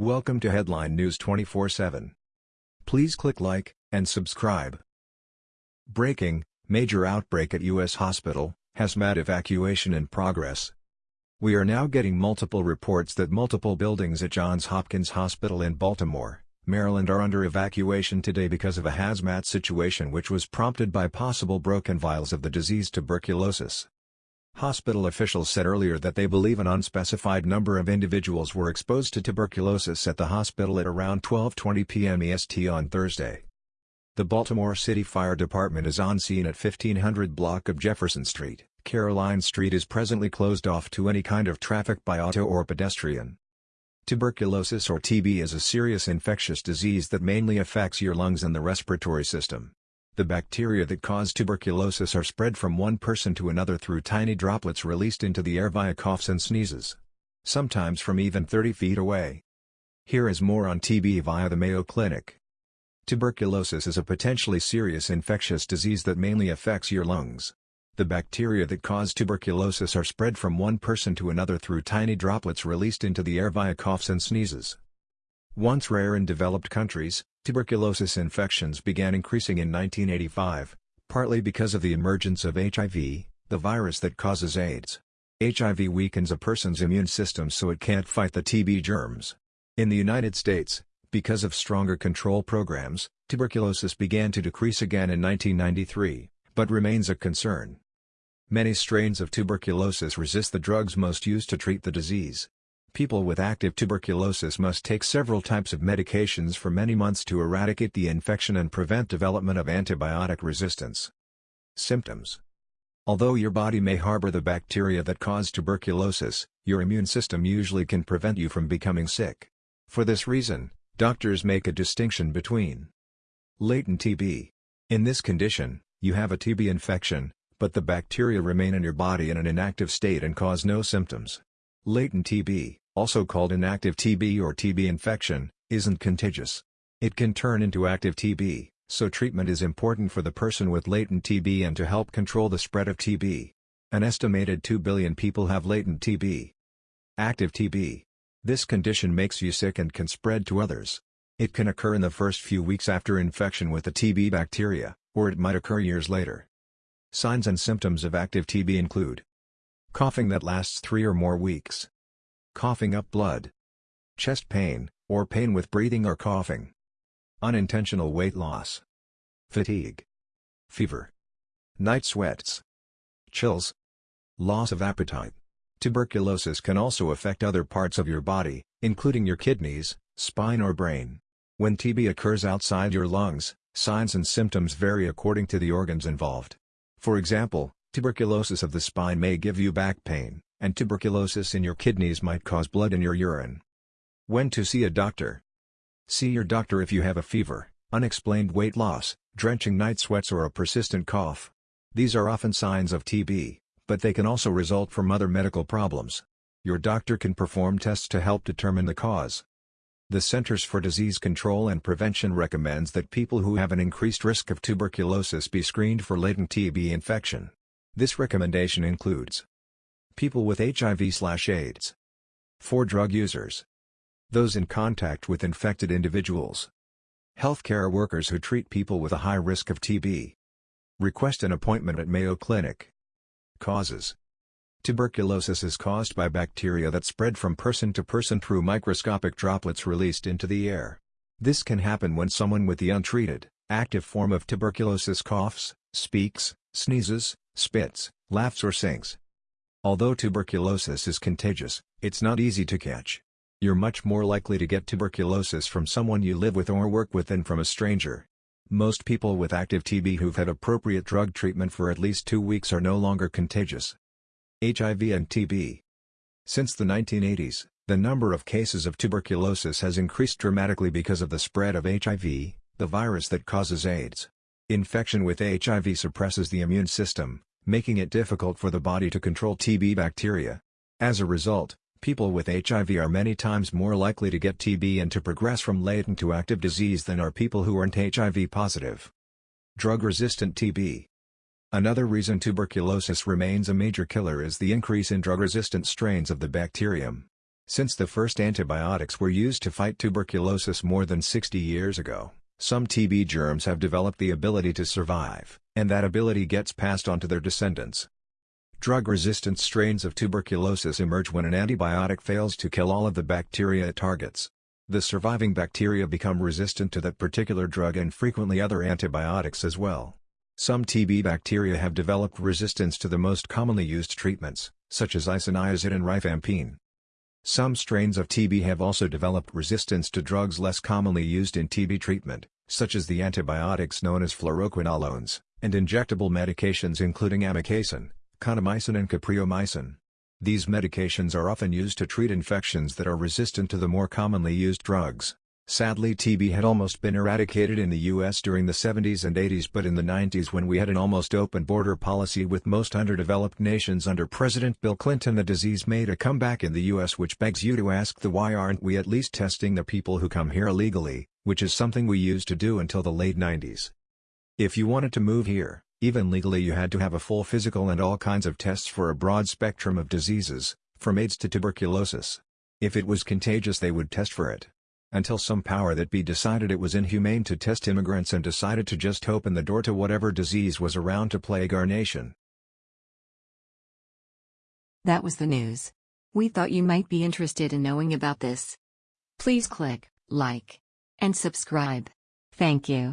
Welcome to Headline News 24/7. Please click like and subscribe. Breaking: Major outbreak at US hospital, hazmat evacuation in progress. We are now getting multiple reports that multiple buildings at Johns Hopkins Hospital in Baltimore, Maryland are under evacuation today because of a hazmat situation which was prompted by possible broken vials of the disease tuberculosis. Hospital officials said earlier that they believe an unspecified number of individuals were exposed to tuberculosis at the hospital at around 12.20 p.m. EST on Thursday. The Baltimore City Fire Department is on scene at 1500 block of Jefferson Street. Caroline Street is presently closed off to any kind of traffic by auto or pedestrian. Tuberculosis or TB is a serious infectious disease that mainly affects your lungs and the respiratory system. The bacteria that cause tuberculosis are spread from one person to another through tiny droplets released into the air via coughs and sneezes. Sometimes from even 30 feet away. Here is more on TB via the Mayo Clinic. Tuberculosis is a potentially serious infectious disease that mainly affects your lungs. The bacteria that cause tuberculosis are spread from one person to another through tiny droplets released into the air via coughs and sneezes. Once rare in developed countries, Tuberculosis infections began increasing in 1985, partly because of the emergence of HIV, the virus that causes AIDS. HIV weakens a person's immune system so it can't fight the TB germs. In the United States, because of stronger control programs, tuberculosis began to decrease again in 1993, but remains a concern. Many strains of tuberculosis resist the drugs most used to treat the disease. People with active tuberculosis must take several types of medications for many months to eradicate the infection and prevent development of antibiotic resistance. Symptoms Although your body may harbor the bacteria that cause tuberculosis, your immune system usually can prevent you from becoming sick. For this reason, doctors make a distinction between latent TB. In this condition, you have a TB infection, but the bacteria remain in your body in an inactive state and cause no symptoms. Latent TB also called inactive TB or TB infection, isn't contagious. It can turn into active TB, so treatment is important for the person with latent TB and to help control the spread of TB. An estimated 2 billion people have latent TB. Active TB. This condition makes you sick and can spread to others. It can occur in the first few weeks after infection with the TB bacteria, or it might occur years later. Signs and symptoms of active TB include coughing that lasts three or more weeks, coughing up blood, chest pain, or pain with breathing or coughing, unintentional weight loss, fatigue, fever, night sweats, chills, loss of appetite. Tuberculosis can also affect other parts of your body, including your kidneys, spine or brain. When TB occurs outside your lungs, signs and symptoms vary according to the organs involved. For example, tuberculosis of the spine may give you back pain, and tuberculosis in your kidneys might cause blood in your urine. When to see a doctor? See your doctor if you have a fever, unexplained weight loss, drenching night sweats or a persistent cough. These are often signs of TB, but they can also result from other medical problems. Your doctor can perform tests to help determine the cause. The Centers for Disease Control and Prevention recommends that people who have an increased risk of tuberculosis be screened for latent TB infection. This recommendation includes People with HIV/AIDS. For drug users. Those in contact with infected individuals. Healthcare workers who treat people with a high risk of TB. Request an appointment at Mayo Clinic. Causes Tuberculosis is caused by bacteria that spread from person to person through microscopic droplets released into the air. This can happen when someone with the untreated, active form of tuberculosis coughs, speaks, sneezes, spits, laughs or sings. Although tuberculosis is contagious, it's not easy to catch. You're much more likely to get tuberculosis from someone you live with or work with than from a stranger. Most people with active TB who've had appropriate drug treatment for at least two weeks are no longer contagious. HIV and TB Since the 1980s, the number of cases of tuberculosis has increased dramatically because of the spread of HIV, the virus that causes AIDS. Infection with HIV suppresses the immune system, making it difficult for the body to control TB bacteria. As a result, people with HIV are many times more likely to get TB and to progress from latent to active disease than are people who aren't HIV positive. Drug-resistant TB Another reason tuberculosis remains a major killer is the increase in drug-resistant strains of the bacterium. Since the first antibiotics were used to fight tuberculosis more than 60 years ago, some TB germs have developed the ability to survive, and that ability gets passed on to their descendants. Drug-resistant strains of tuberculosis emerge when an antibiotic fails to kill all of the bacteria it targets. The surviving bacteria become resistant to that particular drug and frequently other antibiotics as well. Some TB bacteria have developed resistance to the most commonly used treatments, such as isoniazid and rifampin. Some strains of TB have also developed resistance to drugs less commonly used in TB treatment, such as the antibiotics known as fluoroquinolones, and injectable medications including amikacin, kanamycin and capreomycin. These medications are often used to treat infections that are resistant to the more commonly used drugs. Sadly TB had almost been eradicated in the US during the 70s and 80s but in the 90s when we had an almost open border policy with most underdeveloped nations under President Bill Clinton the disease made a comeback in the US which begs you to ask the why aren't we at least testing the people who come here illegally, which is something we used to do until the late 90s. If you wanted to move here, even legally you had to have a full physical and all kinds of tests for a broad spectrum of diseases, from AIDS to tuberculosis. If it was contagious they would test for it until some power that be decided it was inhumane to test immigrants and decided to just open the door to whatever disease was around to plague our nation. That was the news. We thought you might be interested in knowing about this. Please click like and subscribe. Thank you.